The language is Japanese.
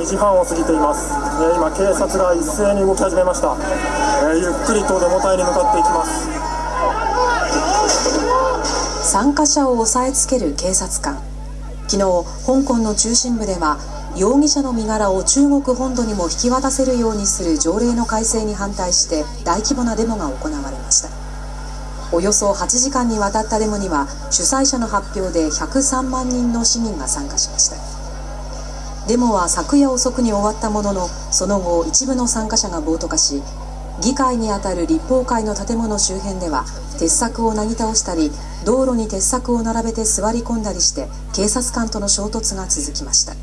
2時半を過ぎています、えー今警察が一斉に動き始めました、えーゆっくりとデモ隊に向かっていきます。参加者を押さえつける警察官。昨日香港の中心部では容疑者の身柄を中国本土にも引き渡せるようにする条例の改正に反対して大規模なデモが行われました。およそ8時間にわたったデモには主催者の発表で103万人の市民が参加しました。デモは昨夜遅くに終わったもののその後一部の参加者が暴徒化し議会にあたる立法会の建物周辺では鉄柵をなぎ倒したり道路に鉄柵を並べて座り込んだりして警察官との衝突が続きました。